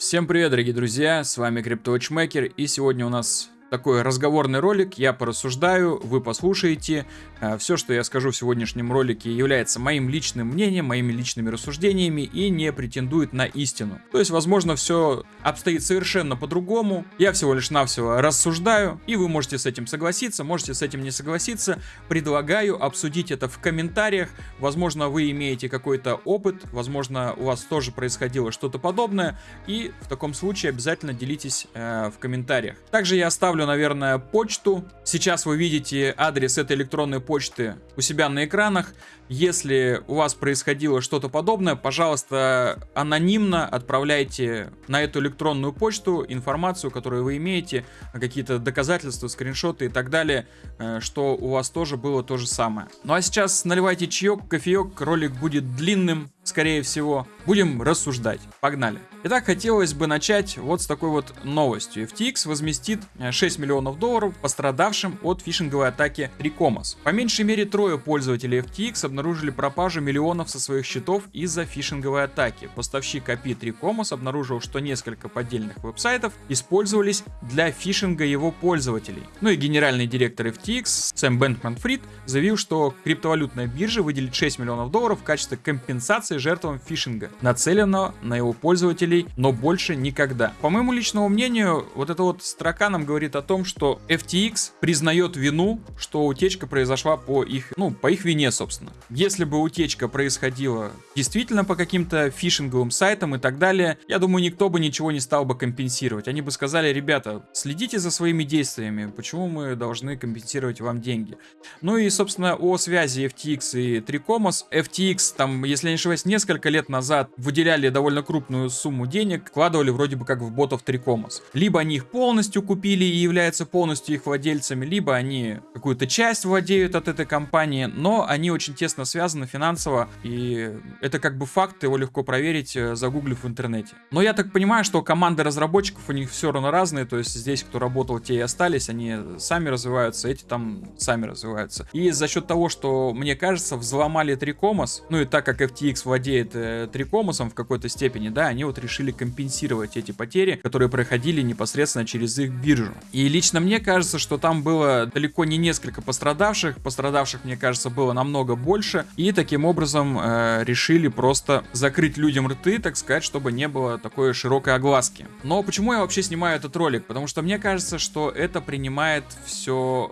Всем привет, дорогие друзья, с вами CryptoWatchmaker, и сегодня у нас такой разговорный ролик, я порассуждаю, вы послушаете. А, Все, что я скажу в сегодняшнем ролике, является моим личным мнением, моими личными рассуждениями и не претендует на истину. То есть, возможно, все обстоит совершенно по-другому. Я всего лишь навсего рассуждаю, и вы можете с этим согласиться, можете с этим не согласиться. Предлагаю обсудить это в комментариях. Возможно, вы имеете какой-то опыт, возможно, у вас тоже происходило что-то подобное, и в таком случае обязательно делитесь э, в комментариях. Также я оставлю, наверное, почту. Сейчас вы видите адрес этой электронной почты у себя на экранах. Если у вас происходило что-то подобное, пожалуйста, анонимно отправляйте на эту электронную почту информацию, которую вы имеете, какие-то доказательства, скриншоты и так далее, э, что у вас тоже было то же самое. Ну а сейчас наливайте чаек, кофеек, ролик будет длинным, скорее всего. Будем рассуждать. Погнали. Итак, хотелось бы начать вот с такой вот новостью. FTX возместит 6 миллионов долларов пострадавшим от фишинговой атаки 3Commas. По меньшей мере трое пользователей FTX обнаружили пропажу миллионов со своих счетов из-за фишинговой атаки. Поставщик API 3Commas обнаружил, что несколько поддельных веб-сайтов использовались для фишинга его пользователей. Ну и генеральный директор FTX Сэм Бэнкман-Фрид заявил, что криптовалютная биржа выделит 6 миллионов долларов в качестве компенсации жертвам фишинга, нацеленного на его пользователей, но больше никогда. По моему личному мнению, вот эта вот строка нам говорит о том, что FTX признает вину, что утечка произошла по их, ну, по их вине, собственно. Если бы утечка происходила действительно по каким-то фишинговым сайтам и так далее, я думаю, никто бы ничего не стал бы компенсировать. Они бы сказали, ребята, следите за своими действиями, почему мы должны компенсировать вам деньги. Ну и, собственно, о связи FTX и Tricomos. FTX, там, если я не ошибаюсь, несколько лет назад выделяли довольно крупную сумму денег, вкладывали вроде бы как в ботов Tricomos. Либо они их полностью купили и являются полностью их владельцами, либо они какую-то часть владеют от этой компании, но они очень тесно связаны финансово, и это как бы факт, его легко проверить, э, загуглив в интернете. Но я так понимаю, что команды разработчиков у них все равно разные, то есть здесь кто работал, те и остались, они сами развиваются, эти там сами развиваются. И за счет того, что, мне кажется, взломали Трикомос, ну и так как FTX владеет э, Трикомосом в какой-то степени, да, они вот решили компенсировать эти потери, которые проходили непосредственно через их биржу. И лично мне кажется, что там было далеко не несколько пострадавших, пострадавших, мне кажется, было намного больше, и таким образом э, решили просто закрыть людям рты, так сказать, чтобы не было такой широкой огласки. Но почему я вообще снимаю этот ролик? Потому что мне кажется, что это принимает все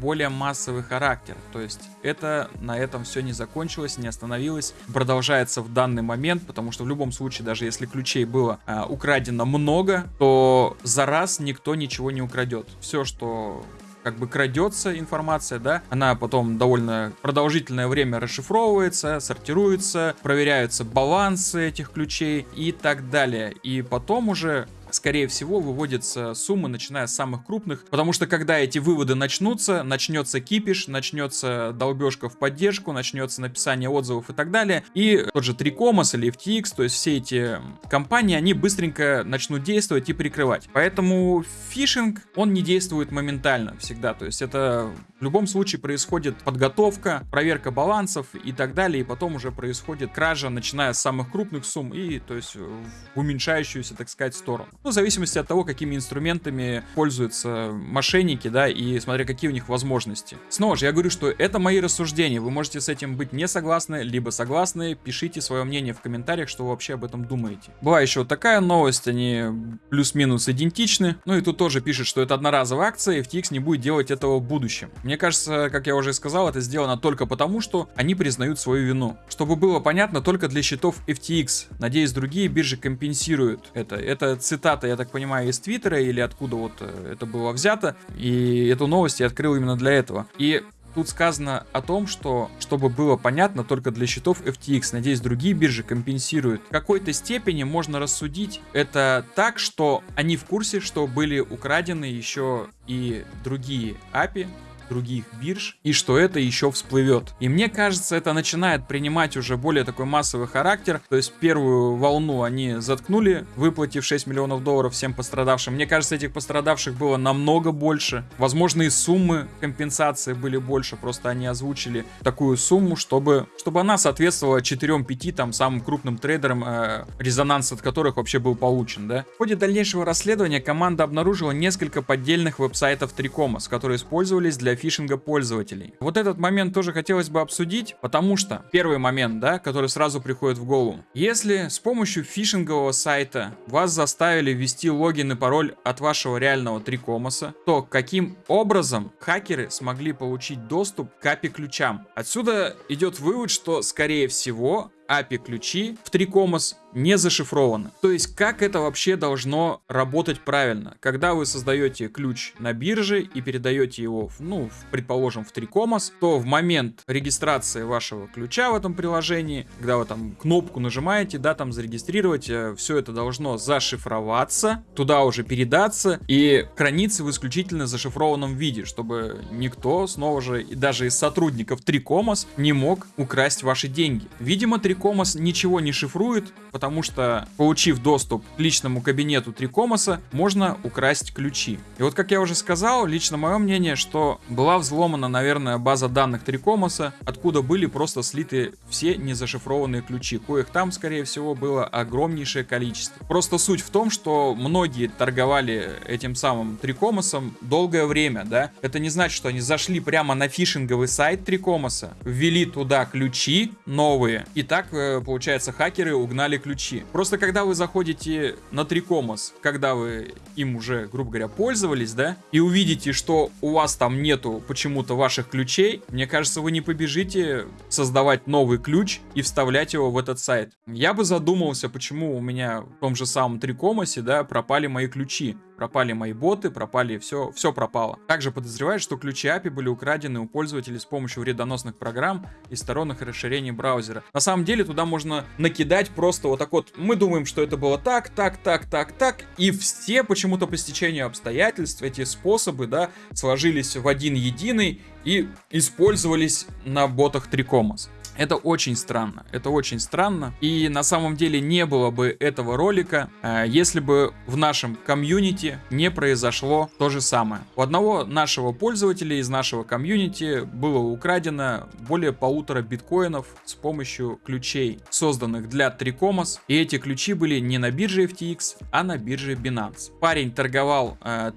более массовый характер. То есть это на этом все не закончилось, не остановилось, продолжается в данный момент, потому что в любом случае, даже если ключей было а, украдено много, то за раз никто ничего не украдет. Все, что как бы крадется информация, да, она потом довольно продолжительное время расшифровывается, сортируется, проверяются балансы этих ключей и так далее. И потом уже скорее всего, выводятся суммы, начиная с самых крупных, потому что когда эти выводы начнутся, начнется кипиш, начнется долбежка в поддержку, начнется написание отзывов и так далее, и тот же Трикомос или FTX, то есть все эти компании, они быстренько начнут действовать и прикрывать. Поэтому фишинг, он не действует моментально всегда, то есть это в любом случае происходит подготовка, проверка балансов и так далее, и потом уже происходит кража, начиная с самых крупных сумм и, то есть, в уменьшающуюся, так сказать, сторону. Ну, в зависимости от того, какими инструментами пользуются мошенники, да, и смотря какие у них возможности. Снова же, я говорю, что это мои рассуждения, вы можете с этим быть не согласны, либо согласны, пишите свое мнение в комментариях, что вы вообще об этом думаете. Была еще вот такая новость, они плюс-минус идентичны, ну и тут тоже пишет, что это одноразовая акция, и FTX не будет делать этого в будущем. Мне кажется, как я уже сказал, это сделано только потому, что они признают свою вину. Чтобы было понятно, только для счетов FTX. Надеюсь, другие биржи компенсируют это. Это цитата я так понимаю, из Твиттера или откуда вот э, это было взято. И эту новость я открыл именно для этого. И Тут сказано о том, что, чтобы было понятно, только для счетов FTX, надеюсь, другие биржи компенсируют. В какой-то степени можно рассудить это так, что они в курсе, что были украдены еще и другие API, других бирж, и что это еще всплывет. И мне кажется, это начинает принимать уже более такой массовый характер, то есть первую волну они заткнули, выплатив 6 миллионов долларов всем пострадавшим. Мне кажется, этих пострадавших было намного больше. Возможно, и суммы компенсации были больше, просто они озвучили такую сумму, чтобы, чтобы она соответствовала 4-5 там самым крупным трейдерам, э, резонанс от которых вообще был получен, да. В ходе дальнейшего расследования команда обнаружила несколько поддельных веб-сайтов Трикомас, которые использовались для фишинга пользователей. Вот этот момент тоже хотелось бы обсудить, потому что первый момент, да, который сразу приходит в голову. Если с помощью фишингового сайта вас заставили ввести логин и пароль от вашего реального Трикомаса, то каким образом хакеры смогли получить доступ к API ключам? Отсюда идет вывод, что скорее всего API ключи в Трикомас не зашифрованы. То есть, как это вообще должно работать правильно? Когда вы создаете ключ на бирже и передаете его, ну, в, предположим, в Трикомас, то в момент регистрации вашего ключа в этом приложении, когда вы там кнопку нажимаете, да, там зарегистрировать, э, все это должно зашифроваться, туда уже передаться и храниться в исключительно зашифрованном виде, чтобы никто, снова же, и даже из сотрудников Трикомас не мог украсть ваши деньги. Видимо, Трикомас ничего не шифрует, потому что, получив доступ к личному кабинету Трикомаса, можно украсть ключи. И вот, как я уже сказал, лично мое мнение, что была взломана, наверное, база данных Трикомаса, откуда были просто слиты все незашифрованные ключи, коих там, скорее всего, было огромнейшее количество. Просто суть в том, что многие торговали этим самым Трикомасом долгое время, да. Это не значит, что они зашли прямо на фишинговый сайт Трикомаса, ввели туда ключи новые, и так, э, получается, хакеры угнали ключи ключи. Просто когда вы заходите на Трикомос, когда вы им уже, грубо говоря, пользовались, да, и увидите, что у вас там нету почему-то ваших ключей, мне кажется, вы не побежите создавать новый ключ и вставлять его в этот сайт. Я бы задумался, почему у меня в том же самом Трикомосе, да, пропали мои ключи пропали мои боты, пропали все, все пропало. Также подозревают, что ключи API были украдены у пользователей с помощью вредоносных программ и сторонних расширений браузера. На самом деле туда можно накидать просто вот так вот, мы думаем, что это было так, так, так, так, так, и все почему-то по стечению обстоятельств эти способы, да, сложились в один единый и использовались на ботах Трикомас. Это очень странно, это очень странно. И на самом деле не было бы этого ролика, э, если бы в нашем комьюнити не произошло то же самое. У одного нашего пользователя из нашего комьюнити было украдено более полутора биткоинов с помощью ключей, созданных для Трикомас. И эти ключи были не на бирже FTX, а на бирже Binance. Парень торговал э,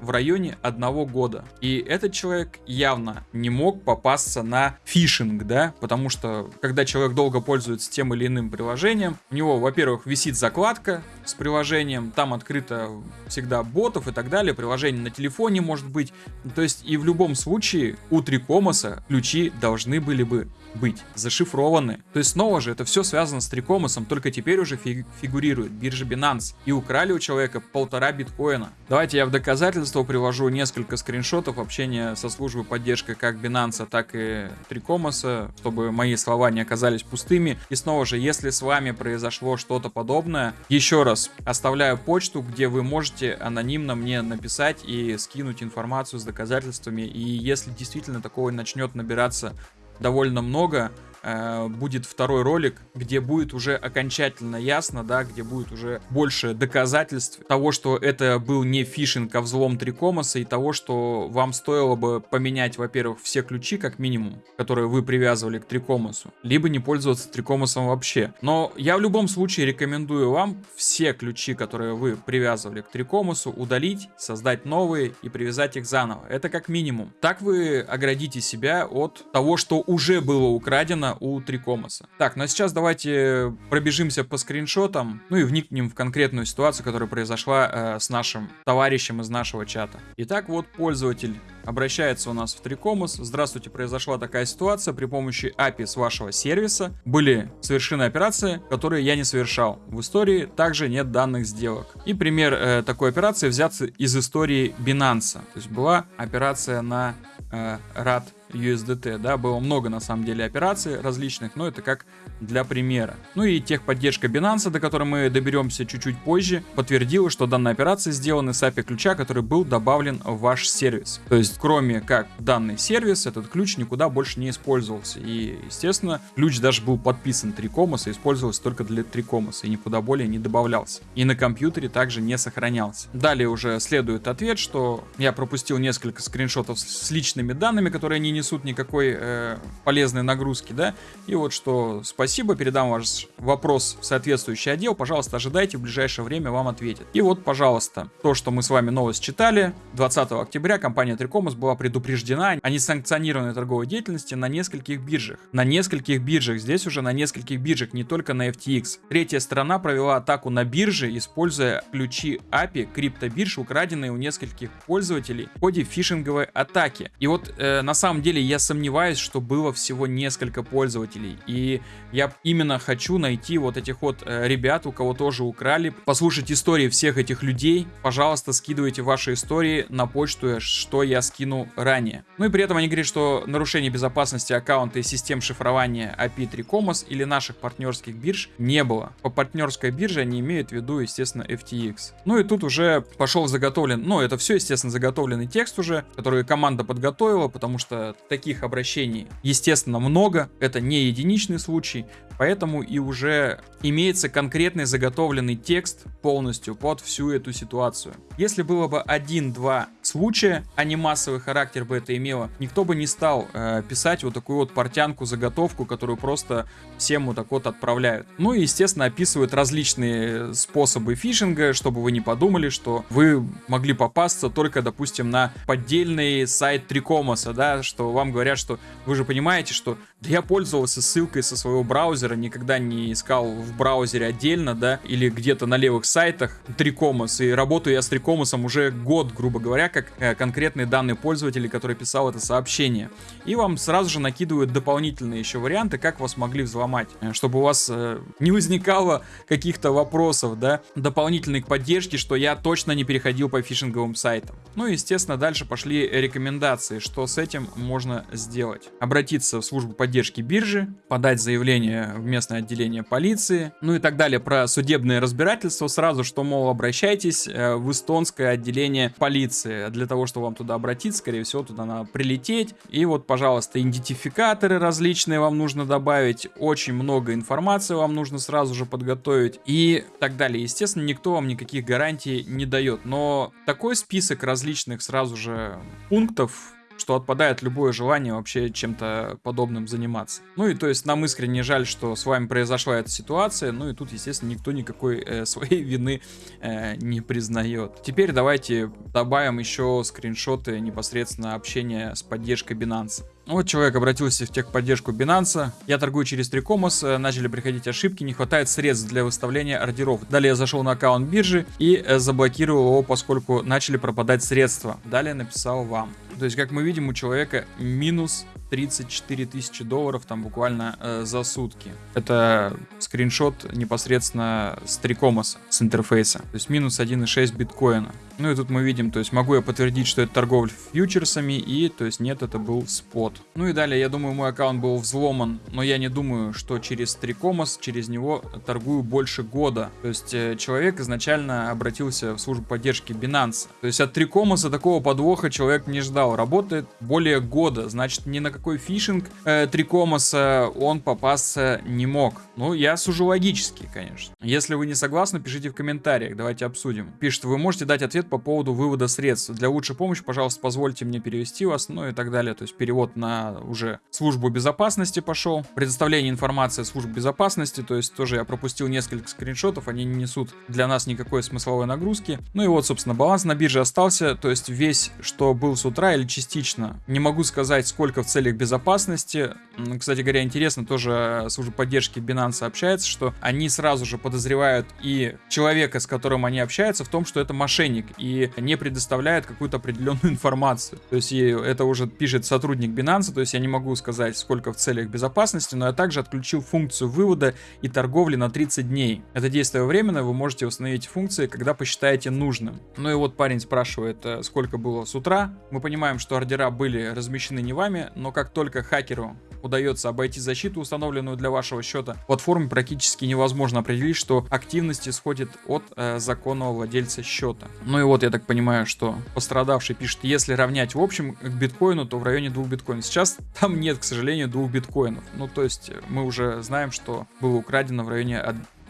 в районе одного года. И этот человек явно не мог попасться на фишинг, да, потому что когда человек долго пользуется тем или иным приложением, у него, во-первых, висит закладка с приложением, там открыто всегда ботов и так далее, приложение на телефоне может быть, то есть и в любом случае у Трикомаса ключи должны были бы быть зашифрованы. То есть снова же это все связано с Трикомасом, только теперь уже фиг фигурирует биржа Binance. И украли у человека полтора биткоина. Давайте я в доказательство привожу несколько скриншотов общения со службой поддержки как Binance, так и Трикомаса, чтобы мои слова не оказались пустыми. И снова же, если с вами произошло что-то подобное, еще раз оставляю почту, где вы можете анонимно мне написать и скинуть информацию с доказательствами. И если действительно такого начнет набираться довольно много, Э, будет второй ролик, где будет уже окончательно ясно, да, где будет уже больше доказательств того, что это был не фишинг, а взлом Трикомаса, и того, что вам стоило бы поменять, во-первых, все ключи, как минимум, которые вы привязывали к Трикомасу, либо не пользоваться Трикомасом вообще. Но я в любом случае рекомендую вам все ключи, которые вы привязывали к Трикомасу, удалить, создать новые и привязать их заново. Это как минимум. Так вы оградите себя от того, что уже было украдено у Трикомаса. Так, ну а сейчас давайте пробежимся по скриншотам, ну и вникнем в конкретную ситуацию, которая произошла э, с нашим товарищем из нашего чата. Итак, вот пользователь обращается у нас в Трикомас. Здравствуйте, произошла такая ситуация. При помощи API с вашего сервиса были совершены операции, которые я не совершал. В истории также нет данных сделок. И пример э, такой операции взят из истории Binance. То есть была операция на э, RAD USDT, да, было много на самом деле операций различных, но это как для примера. Ну и техподдержка Binance, до которой мы доберемся чуть-чуть позже, подтвердила, что данная операция сделана с API ключа, который был добавлен в ваш сервис. То есть, кроме как данный сервис, этот ключ никуда больше не использовался. И, естественно, ключ даже был подписан Трикомас и использовался только для Трикомаса и никуда более не добавлялся. И на компьютере также не сохранялся. Далее уже следует ответ, что я пропустил несколько скриншотов с личными данными, которые не несут никакой э, полезной нагрузки, да. И вот что спасибо, передам ваш вопрос в соответствующий отдел, пожалуйста, ожидайте, в ближайшее время вам ответят. И вот, пожалуйста, то, что мы с вами новость читали, 20 октября компания Трикомас была предупреждена о несанкционированной торговой деятельности на нескольких биржах. На нескольких биржах, здесь уже на нескольких биржах, не только на FTX. Третья сторона провела атаку на бирже, используя ключи API криптобирж, украденные у нескольких пользователей в ходе фишинговой атаки. И вот э, на самом деле я сомневаюсь, что было всего несколько пользователей. И я именно хочу найти вот этих вот э, ребят, у кого тоже украли, послушать истории всех этих людей. Пожалуйста, скидывайте ваши истории на почту, что я скину ранее. Ну и при этом они говорят, что нарушение безопасности аккаунта и систем шифрования API 3 Comos или наших партнерских бирж не было. По партнерской бирже они имеют в виду, естественно, FTX. Ну и тут уже пошел заготовлен, ну это все, естественно, заготовленный текст уже, который команда подготовила, потому что таких обращений, естественно, много. Это не единичный случай. Поэтому и уже имеется конкретный заготовленный текст полностью под всю эту ситуацию. Если было бы один-два случая, а не массовый характер бы это имело, никто бы не стал э, писать вот такую вот портянку, заготовку, которую просто всем вот так вот отправляют. Ну и, естественно, описывают различные способы фишинга, чтобы вы не подумали, что вы могли попасться только, допустим, на поддельный сайт Трикомаса, да, что вам говорят, что вы же понимаете, что да я пользовался ссылкой со своего браузера, никогда не искал в браузере отдельно, да, или где-то на левых сайтах Трикомас, и работаю я с Трикомасом уже год, грубо говоря, как э, конкретные данные пользователя, который писал это сообщение. И вам сразу же накидывают дополнительные еще варианты, как вас могли взломать, э, чтобы у вас э, не возникало каких-то вопросов, да, дополнительной поддержки, что я точно не переходил по фишинговым сайтам. Ну и, естественно, дальше пошли рекомендации, что с этим можно сделать. Обратиться в службу поддержки биржи, подать заявление в местное отделение полиции, ну и так далее. Про судебные разбирательства сразу, что, мол, обращайтесь э, в эстонское отделение полиции. Для того, чтобы вам туда обратиться, скорее всего, туда надо прилететь. И вот, пожалуйста, идентификаторы различные вам нужно добавить, очень много информации вам нужно сразу же подготовить и так далее. Естественно, никто вам никаких гарантий не дает, но такой список различных сразу же пунктов что отпадает любое желание вообще чем-то подобным заниматься. Ну и то есть нам искренне жаль, что с вами произошла эта ситуация, ну и тут, естественно, никто никакой э, своей вины э, не признает. Теперь давайте добавим еще скриншоты непосредственно общения с поддержкой Binance. Вот человек обратился в техподдержку Binance. Я торгую через Трикомос, э, начали приходить ошибки, не хватает средств для выставления ордеров. Далее я зашел на аккаунт биржи и э, заблокировал его, поскольку начали пропадать средства. Далее написал вам. То есть, как мы видим, у человека минус 34 тысячи долларов там буквально э, за сутки. Это скриншот непосредственно с Трикомоса, с интерфейса. То есть минус 1,6 биткоина. Ну и тут мы видим, то есть могу я подтвердить, что это торговля фьючерсами, и то есть нет, это был спот. Ну и далее, я думаю, мой аккаунт был взломан, но я не думаю, что через Трикомос, через него торгую больше года. То есть э, человек изначально обратился в службу поддержки Binance. То есть от Трикомоса такого подвоха человек не ждал. Работает более года, значит ни на какой фишинг э, Трикомоса он попасться не мог. Ну, я сужу логически, конечно. Если вы не согласны, пишите в комментариях, давайте обсудим. Пишет, вы можете дать ответ по поводу вывода средств. Для лучшей помощи, пожалуйста, позвольте мне перевести вас, ну и так далее. То есть перевод на уже службу безопасности пошел. Предоставление информации служб безопасности, то есть тоже я пропустил несколько скриншотов, они не несут для нас никакой смысловой нагрузки. Ну и вот, собственно, баланс на бирже остался, то есть весь, что был с утра или частично. Не могу сказать, сколько в целях безопасности. Кстати говоря, интересно, тоже служба поддержки Binance общается, что они сразу же подозревают и человека, с которым они общаются, в том, что это мошенник и не предоставляет какую-то определенную информацию. То есть это уже пишет сотрудник Binance, то есть я не могу сказать, сколько в целях безопасности, но я также отключил функцию вывода и торговли на 30 дней. Это действие временно, вы можете установить функции, когда посчитаете нужным. Ну и вот парень спрашивает, э, сколько было с утра. Мы понимаем, что ордера были размещены не вами, но как только хакеру удается обойти защиту, установленную для вашего счета, платформе практически невозможно определить, что активность исходит от э, законного владельца счета. Ну и вот я так понимаю, что пострадавший пишет, если равнять в общем к биткоину, то в районе двух биткоинов. Сейчас там нет, к сожалению, двух биткоинов. Ну то есть мы уже знаем, что было украдено в районе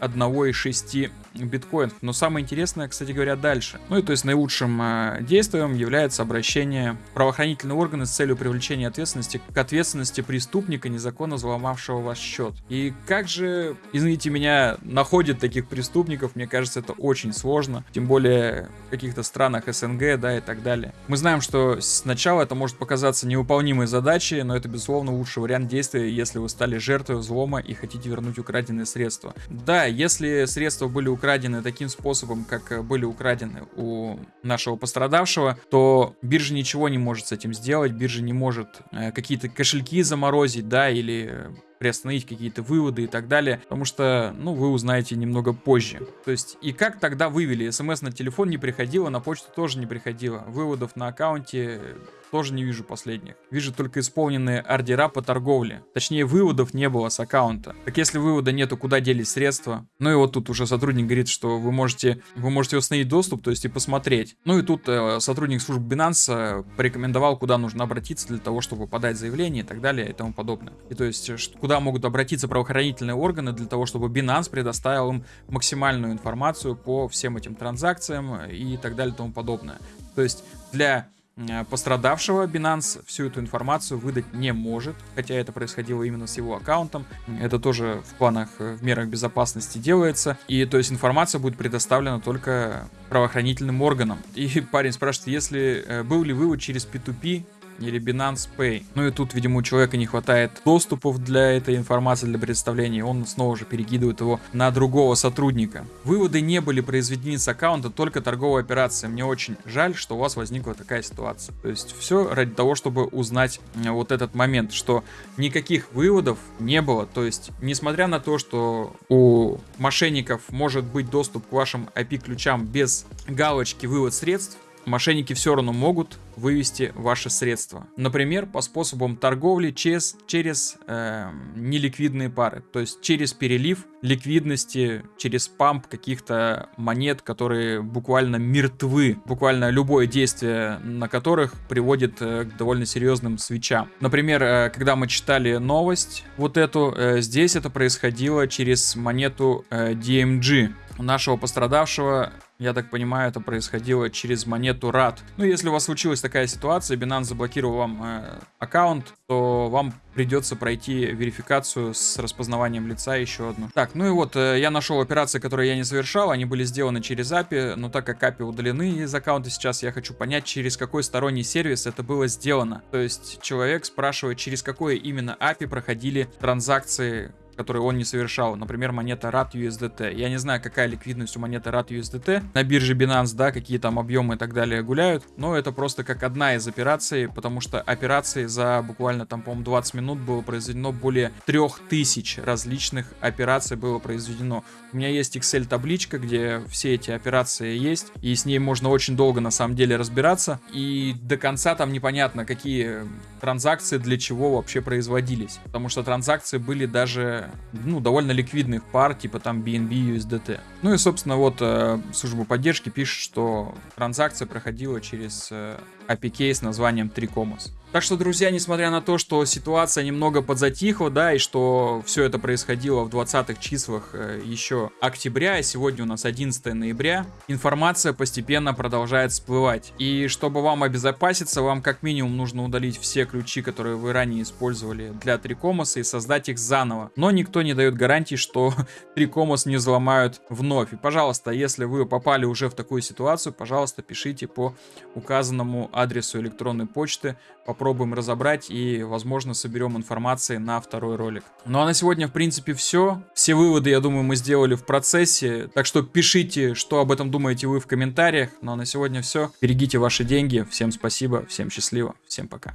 одного из шести биткоинов. Но самое интересное, кстати говоря, дальше. Ну и то есть наилучшим э, действием является обращение правоохранительные органы с целью привлечения ответственности к ответственности преступника, незаконно взломавшего ваш счет. И как же, извините меня, находят таких преступников, мне кажется, это очень сложно. Тем более в каких-то странах СНГ, да, и так далее. Мы знаем, что сначала это может показаться невыполнимой задачей, но это, безусловно, лучший вариант действия, если вы стали жертвой взлома и хотите вернуть украденные средства. Да, если средства были украдены таким способом, как э, были украдены у нашего пострадавшего, то биржа ничего не может с этим сделать, биржа не может э, какие-то кошельки заморозить, да, или приостановить какие-то выводы и так далее, потому что, ну, вы узнаете немного позже. То есть, и как тогда вывели? СМС на телефон не приходило, на почту тоже не приходило. Выводов на аккаунте тоже не вижу последних. Вижу только исполненные ордера по торговле. Точнее, выводов не было с аккаунта. Так если вывода нету, куда делись средства? Ну и вот тут уже сотрудник говорит, что вы можете, вы можете установить доступ, то есть и посмотреть. Ну и тут э, сотрудник службы Binance э, порекомендовал, куда нужно обратиться для того, чтобы подать заявление и так далее и тому подобное. И то есть, э, куда могут обратиться правоохранительные органы для того, чтобы Binance предоставил им максимальную информацию по всем этим транзакциям и так далее и тому подобное. То есть для Э, пострадавшего Binance всю эту информацию выдать не может, хотя это происходило именно с его аккаунтом. Это тоже в планах, э, в мерах безопасности делается. И то есть информация будет предоставлена только правоохранительным органам. И парень спрашивает, если э, был ли вывод через P2P, или Binance Pay. Ну и тут, видимо, у человека не хватает доступов для этой информации, для представления, он снова же перекидывает его на другого сотрудника. Выводы не были произведены с аккаунта, только торговая операция. Мне очень жаль, что у вас возникла такая ситуация. То есть все ради того, чтобы узнать вот этот момент, что никаких выводов не было. То есть, несмотря на то, что у мошенников может быть доступ к вашим IP-ключам без галочки «Вывод средств», мошенники все равно могут вывести ваши средства. Например, по способам торговли через, через э, неликвидные пары. То есть через перелив ликвидности, через памп каких-то монет, которые буквально мертвы. Буквально любое действие на которых приводит э, к довольно серьезным свечам. Например, э, когда мы читали новость вот эту, э, здесь это происходило через монету э, DMG нашего пострадавшего я так понимаю, это происходило через монету RAD. Ну, если у вас случилась такая ситуация, Binance заблокировал вам э, аккаунт, то вам придется пройти верификацию с распознаванием лица еще одну. Так, ну и вот, э, я нашел операции, которые я не совершал, они были сделаны через API, но так как API удалены из аккаунта сейчас, я хочу понять, через какой сторонний сервис это было сделано. То есть человек спрашивает, через какое именно API проходили транзакции который он не совершал. Например, монета RAT USDT. Я не знаю, какая ликвидность у монеты RAT USDT. На бирже Binance, да, какие там объемы и так далее гуляют. Но это просто как одна из операций, потому что операции за буквально там, по-моему, 20 минут было произведено более 3000 различных операций было произведено. У меня есть Excel-табличка, где все эти операции есть, и с ней можно очень долго на самом деле разбираться. И до конца там непонятно, какие транзакции для чего вообще производились. Потому что транзакции были даже ну, довольно ликвидных пар, типа там BNB, USDT. Ну и, собственно, вот э, служба поддержки пишет, что транзакция проходила через э, APK с названием Tricomos. Так что, друзья, несмотря на то, что ситуация немного подзатихла, да, и что все это происходило в 20-х числах э, еще октября, и сегодня у нас 11 ноября, информация постепенно продолжает всплывать. И чтобы вам обезопаситься, вам как минимум нужно удалить все ключи, которые вы ранее использовали для Трикомоса и создать их заново. Но никто не дает гарантии, что Трикомос не взломают вновь. И, пожалуйста, если вы попали уже в такую ситуацию, пожалуйста, пишите по указанному адресу электронной почты. Попробуем разобрать и, возможно, соберем информации на второй ролик. Ну а на сегодня, в принципе, все. Все выводы, я думаю, мы сделали в процессе. Так что пишите, что об этом думаете вы в комментариях. Ну а на сегодня все. Берегите ваши деньги. Всем спасибо, всем счастливо, всем пока.